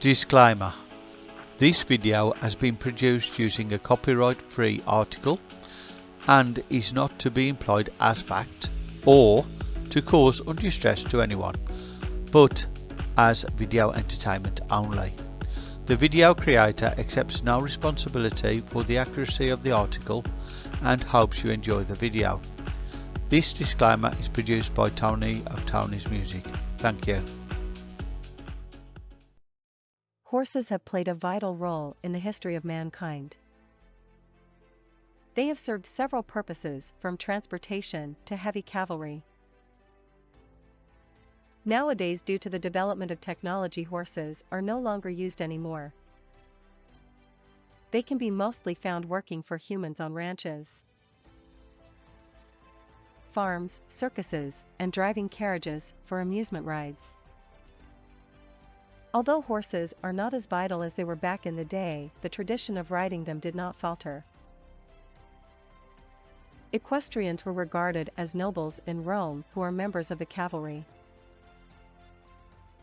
Disclaimer This video has been produced using a copyright free article and is not to be employed as fact or to cause undue stress to anyone, but as video entertainment only. The video creator accepts no responsibility for the accuracy of the article and hopes you enjoy the video. This disclaimer is produced by Tony of Tony's Music. Thank you. Horses have played a vital role in the history of mankind. They have served several purposes from transportation to heavy cavalry. Nowadays due to the development of technology horses are no longer used anymore. They can be mostly found working for humans on ranches, farms, circuses, and driving carriages for amusement rides. Although horses are not as vital as they were back in the day, the tradition of riding them did not falter. Equestrians were regarded as nobles in Rome who are members of the cavalry.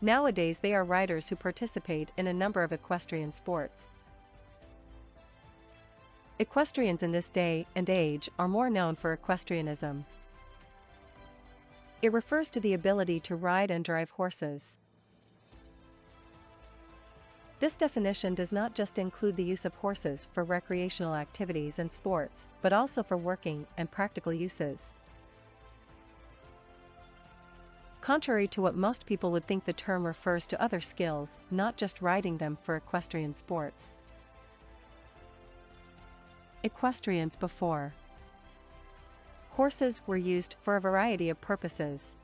Nowadays they are riders who participate in a number of equestrian sports. Equestrians in this day and age are more known for equestrianism. It refers to the ability to ride and drive horses. This definition does not just include the use of horses for recreational activities and sports, but also for working and practical uses. Contrary to what most people would think the term refers to other skills, not just riding them for equestrian sports. Equestrians before Horses were used for a variety of purposes.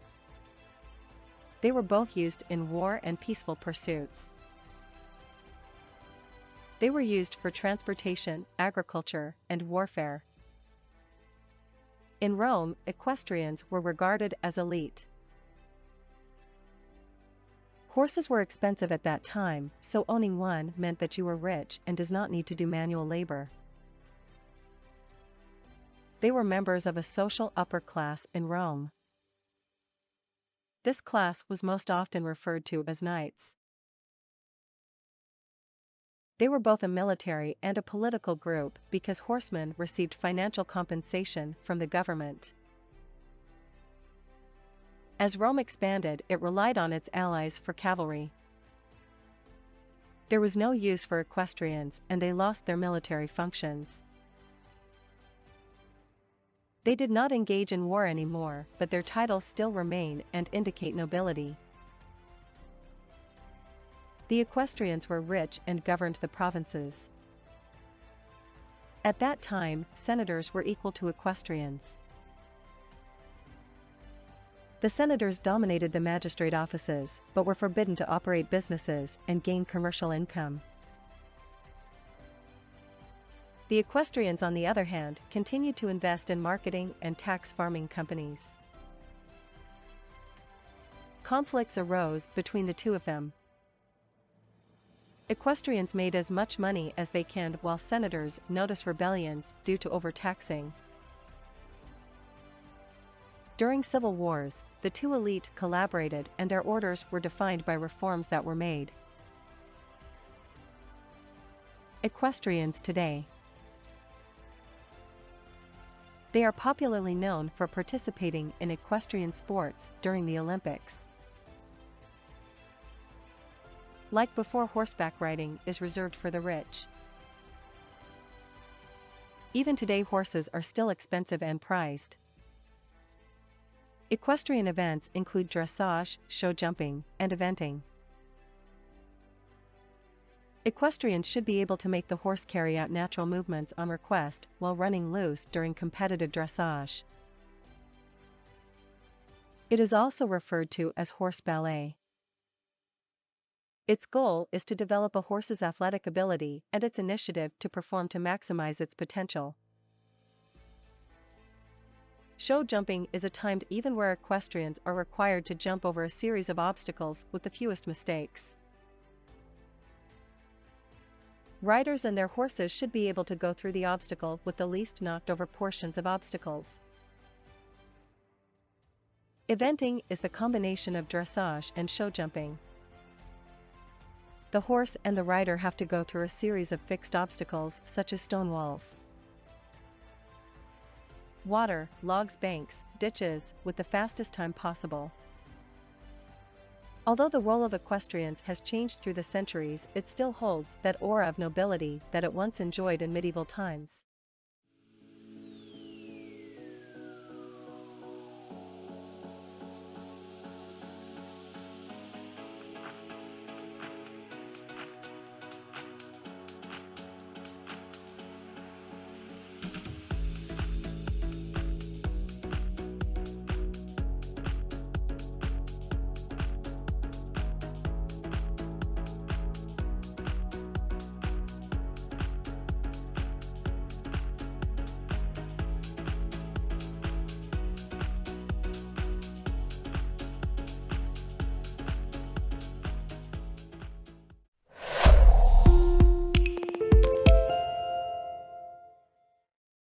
They were both used in war and peaceful pursuits. They were used for transportation, agriculture, and warfare. In Rome, equestrians were regarded as elite. Horses were expensive at that time, so owning one meant that you were rich and does not need to do manual labor. They were members of a social upper class in Rome. This class was most often referred to as knights. They were both a military and a political group because horsemen received financial compensation from the government. As Rome expanded, it relied on its allies for cavalry. There was no use for equestrians and they lost their military functions. They did not engage in war anymore, but their titles still remain and indicate nobility. The equestrians were rich and governed the provinces. At that time, senators were equal to equestrians. The senators dominated the magistrate offices, but were forbidden to operate businesses and gain commercial income. The equestrians on the other hand, continued to invest in marketing and tax farming companies. Conflicts arose between the two of them. Equestrians made as much money as they can while senators notice rebellions due to overtaxing. During civil wars, the two elite collaborated and their orders were defined by reforms that were made. Equestrians today They are popularly known for participating in equestrian sports during the Olympics. Like before horseback riding is reserved for the rich. Even today horses are still expensive and prized. Equestrian events include dressage, show jumping, and eventing. Equestrians should be able to make the horse carry out natural movements on request while running loose during competitive dressage. It is also referred to as horse ballet. Its goal is to develop a horse's athletic ability and its initiative to perform to maximize its potential. Show jumping is a timed even where equestrians are required to jump over a series of obstacles with the fewest mistakes. Riders and their horses should be able to go through the obstacle with the least knocked over portions of obstacles. Eventing is the combination of dressage and show jumping. The horse and the rider have to go through a series of fixed obstacles such as stone walls, water, logs banks, ditches, with the fastest time possible. Although the role of equestrians has changed through the centuries it still holds that aura of nobility that it once enjoyed in medieval times.